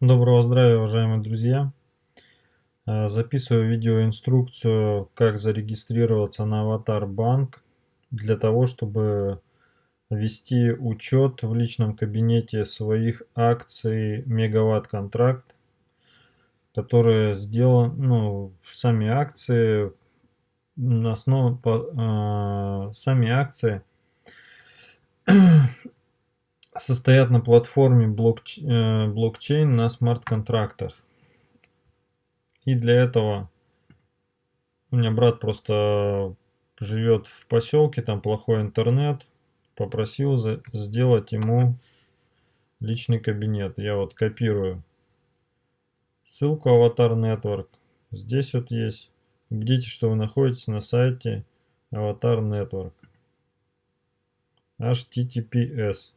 Доброго здравия, уважаемые друзья! Э, записываю видеоинструкцию, как зарегистрироваться на Аватар Банк для того, чтобы вести учет в личном кабинете своих акций Мегаватт Контракт, которые сделаны, ну, сами акции, на основе, э, сами акции состоят на платформе блокч... Э, блокчейн на смарт-контрактах. И для этого у меня брат просто живет в поселке, там плохой интернет. Попросил за... сделать ему личный кабинет. Я вот копирую ссылку Avatar Network. Здесь вот есть. Убедитесь, что вы находитесь на сайте Avatar Network. HTTPS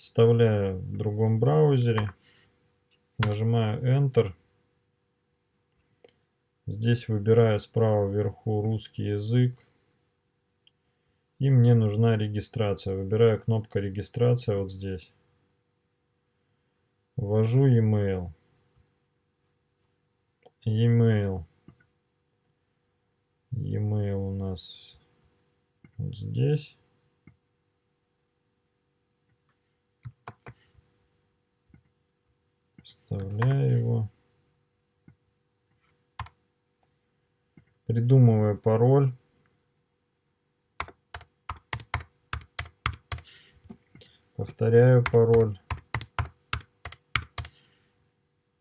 вставляю в другом браузере, нажимаю Enter. Здесь выбираю справа вверху русский язык. И мне нужна регистрация. Выбираю кнопку регистрация вот здесь. Ввожу e-mail. E-mail. E-mail у нас вот здесь. Вставляю его. Придумываю пароль. Повторяю пароль.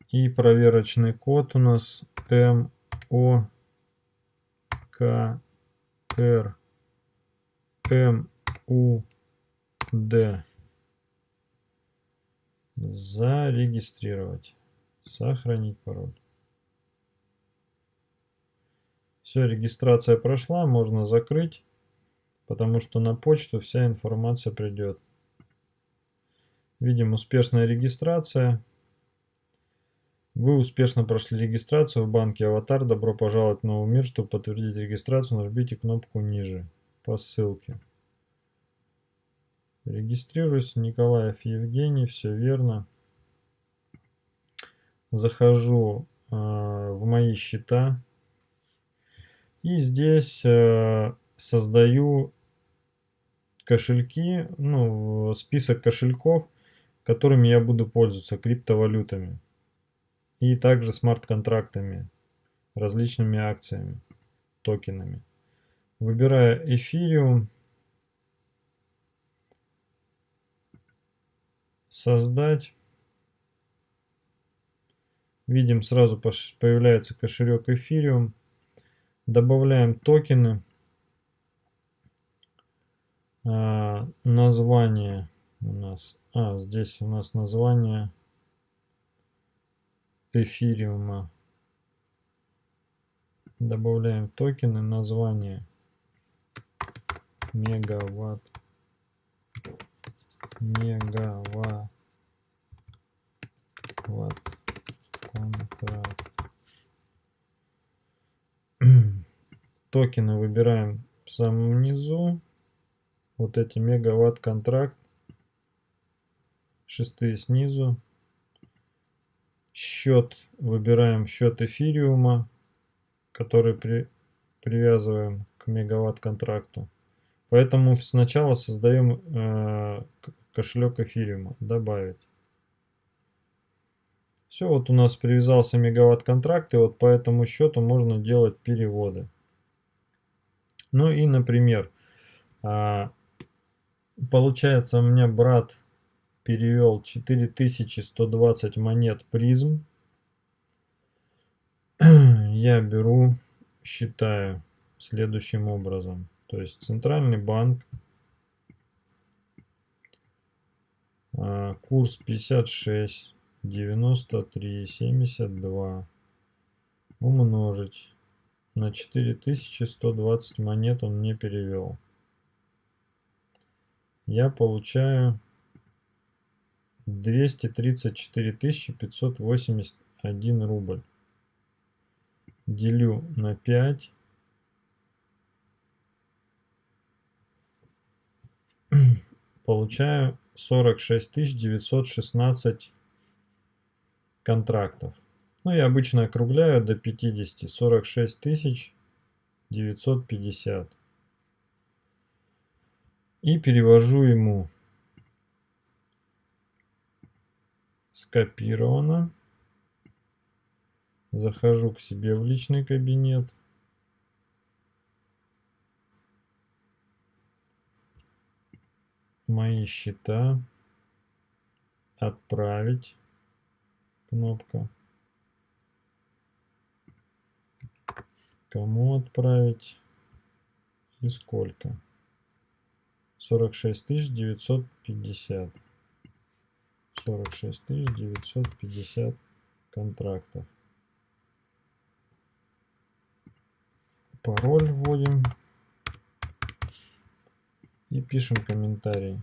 И проверочный код у нас М О К Р М У Д зарегистрировать, сохранить пароль. Все, регистрация прошла, можно закрыть, потому что на почту вся информация придет. Видим успешная регистрация. Вы успешно прошли регистрацию в банке Аватар. Добро пожаловать в новый мир. Чтобы подтвердить регистрацию, нажмите кнопку ниже по ссылке. Регистрируюсь, Николаев Евгений, все верно. Захожу э, в мои счета. И здесь э, создаю кошельки, ну, список кошельков, которыми я буду пользоваться, криптовалютами. И также смарт-контрактами, различными акциями, токенами. Выбираю эфириум. создать. Видим, сразу появляется кошелек Ethereum. Добавляем токены. А, название у нас. А, здесь у нас название эфириума. Добавляем токены, название мегаватт мегаватт Токены выбираем в самом низу. Вот эти мегаватт контракт. Шестые снизу. Счет выбираем счет эфириума, который при, привязываем к мегаватт контракту. Поэтому сначала создаем э, кошелек эфириума. Добавить. Все, вот у нас привязался мегаватт контракт, и вот по этому счету можно делать переводы. Ну и, например, а, получается у меня брат перевел 4120 монет призм. Я беру, считаю следующим образом. То есть центральный банк А, курс 56, 93, 72 умножить на 4120 монет он мне перевел. Я получаю 234 581 рубль. Делю на 5. Получаю 46 916 контрактов. Ну, я обычно округляю до 50, 46 тысяч 950. И перевожу ему скопировано. Захожу к себе в личный кабинет. Мои счета. Отправить. Кнопка. Кому отправить и сколько? 46 950. 46 950 контрактов. Пароль вводим и пишем комментарий.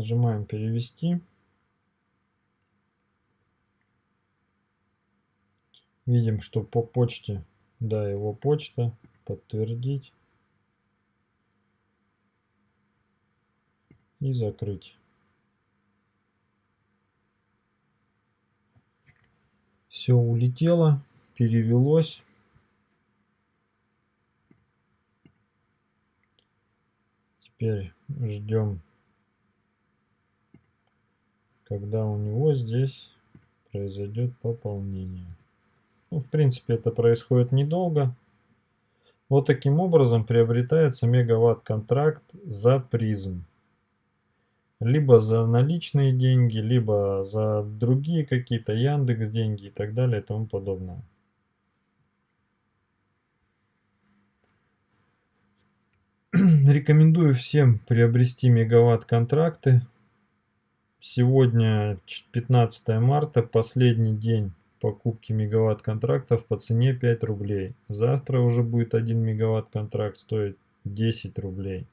Нажимаем перевести. Видим, что по почте, да, его почта, подтвердить и закрыть. Все улетело, перевелось. Теперь ждем, когда у него здесь произойдет пополнение. Ну, в принципе, это происходит недолго. Вот таким образом приобретается мегаватт-контракт за призм. Либо за наличные деньги, либо за другие какие-то Яндекс деньги и так далее и тому подобное. Рекомендую всем приобрести мегаватт-контракты. Сегодня 15 марта, последний день покупки мегаватт контрактов по цене 5 рублей. Завтра уже будет 1 мегаватт контракт стоить 10 рублей.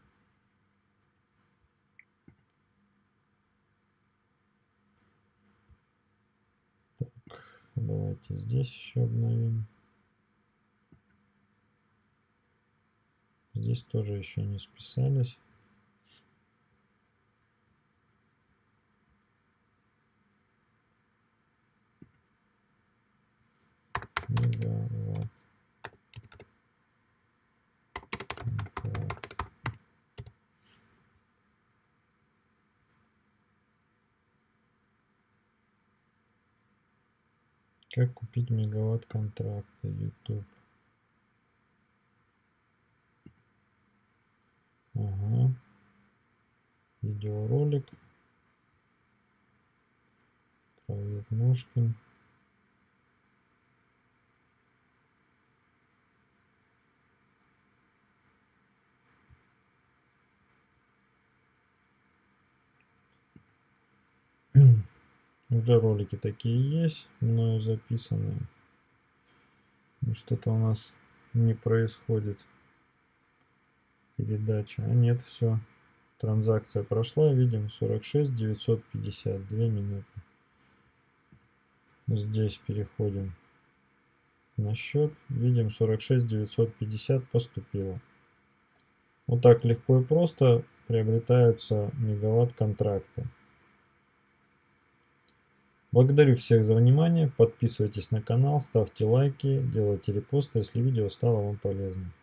Так, давайте здесь еще обновим. Здесь тоже еще не списались. мегаватт. Как купить мегаватт контракта YouTube? Ага. Видеоролик. Проект Ножкин. Уже ролики такие есть, мною записанные. Что-то у нас не происходит передача. А нет, все. Транзакция прошла, видим 46 950, 2 минуты. Здесь переходим на счет. Видим 46 950 поступило. Вот так легко и просто приобретаются мегаватт контракты. Благодарю всех за внимание, подписывайтесь на канал, ставьте лайки, делайте репосты, если видео стало вам полезным.